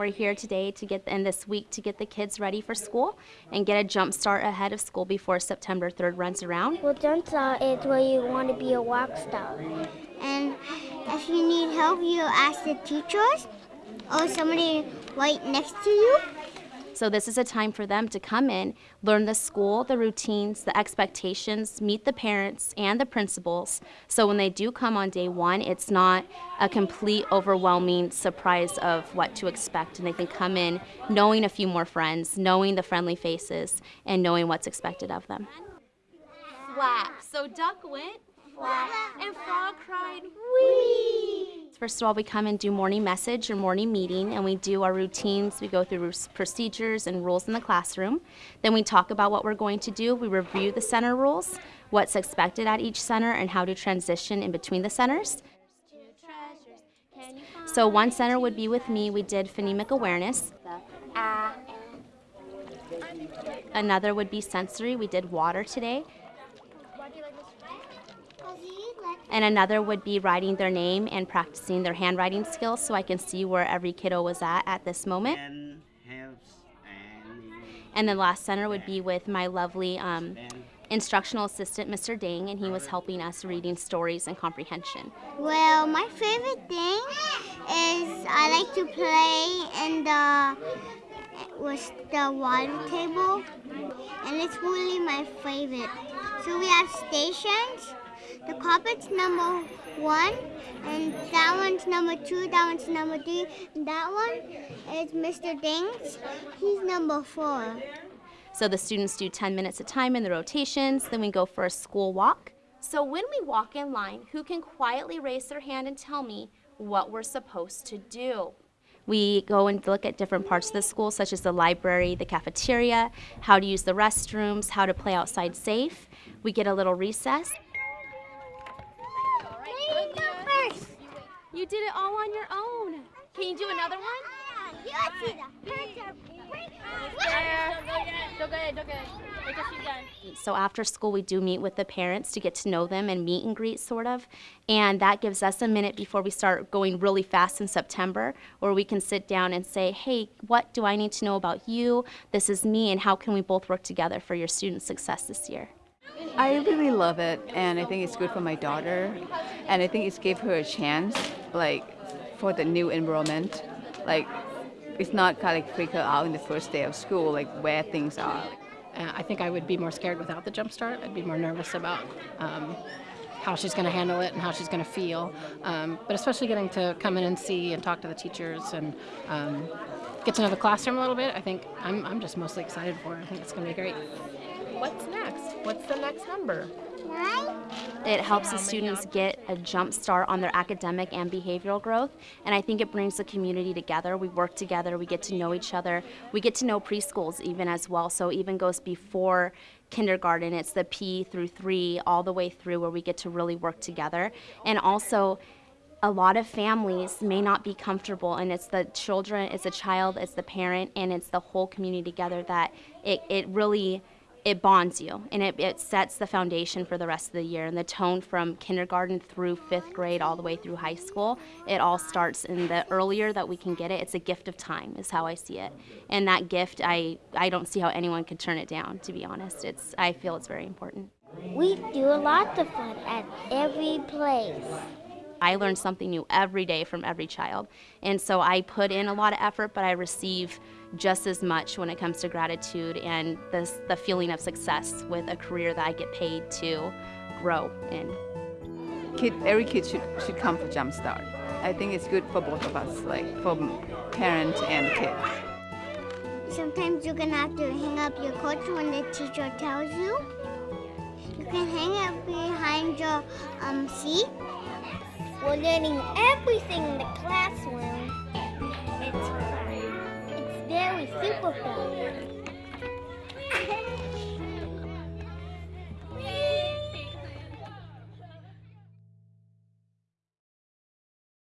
We're here today to get in this week to get the kids ready for school and get a jump start ahead of school before September 3rd runs around. Well, jump start is where you want to be a rock star. And if you need help, you ask the teachers or somebody right next to you. So this is a time for them to come in, learn the school, the routines, the expectations, meet the parents and the principals. So when they do come on day one, it's not a complete overwhelming surprise of what to expect. And they can come in knowing a few more friends, knowing the friendly faces, and knowing what's expected of them. Flap. So duck went flap, and frog cried wee. First of all, we come and do morning message or morning meeting, and we do our routines. We go through procedures and rules in the classroom. Then we talk about what we're going to do. We review the center rules, what's expected at each center, and how to transition in between the centers. So one center would be with me. We did phonemic awareness. Another would be sensory. We did water today. And another would be writing their name and practicing their handwriting skills so I can see where every kiddo was at at this moment. And the last center would be with my lovely um, instructional assistant, Mr. Dang, and he was helping us reading stories and comprehension. Well, my favorite thing is I like to play in the with the water table, and it's really my favorite. So we have stations the carpet's number one, and that one's number two, that one's number three, and that one is Mr. Dings. He's number four. So the students do 10 minutes a time in the rotations, then we go for a school walk. So when we walk in line, who can quietly raise their hand and tell me what we're supposed to do? We go and look at different parts of the school, such as the library, the cafeteria, how to use the restrooms, how to play outside safe. We get a little recess. You did it all on your own. Can you do another one? So after school, we do meet with the parents to get to know them and meet and greet, sort of. And that gives us a minute before we start going really fast in September, where we can sit down and say, hey, what do I need to know about you? This is me, and how can we both work together for your student success this year? I really love it, and I think it's good for my daughter, and I think it's gave her a chance, like, for the new environment. Like, it's not kind of like freak her out in the first day of school, like where things are. Uh, I think I would be more scared without the jump start. I'd be more nervous about um, how she's going to handle it and how she's going to feel. Um, but especially getting to come in and see and talk to the teachers and um, get to know the classroom a little bit, I think I'm, I'm just mostly excited for it. I think it's going to be great. What's next? What's the next number? It helps the students get a jump start on their academic and behavioral growth, and I think it brings the community together. We work together, we get to know each other, we get to know preschools even as well, so even goes before kindergarten. It's the P through three, all the way through where we get to really work together. And also, a lot of families may not be comfortable and it's the children, it's the child, it's the parent, and it's the whole community together that it, it really it bonds you and it, it sets the foundation for the rest of the year. And the tone from kindergarten through fifth grade all the way through high school it all starts in the earlier that we can get it. It's a gift of time is how i see it. And that gift i i don't see how anyone could turn it down to be honest. It's i feel it's very important. We do a lot of fun at every place. I learn something new every day from every child. And so I put in a lot of effort, but I receive just as much when it comes to gratitude and this, the feeling of success with a career that I get paid to grow in. Kid, every kid should, should come for Jumpstart. I think it's good for both of us, like for parents and kids. Sometimes you're gonna have to hang up your coat when the teacher tells you. You can hang it behind your um, seat. We're learning everything in the classroom. Super fun.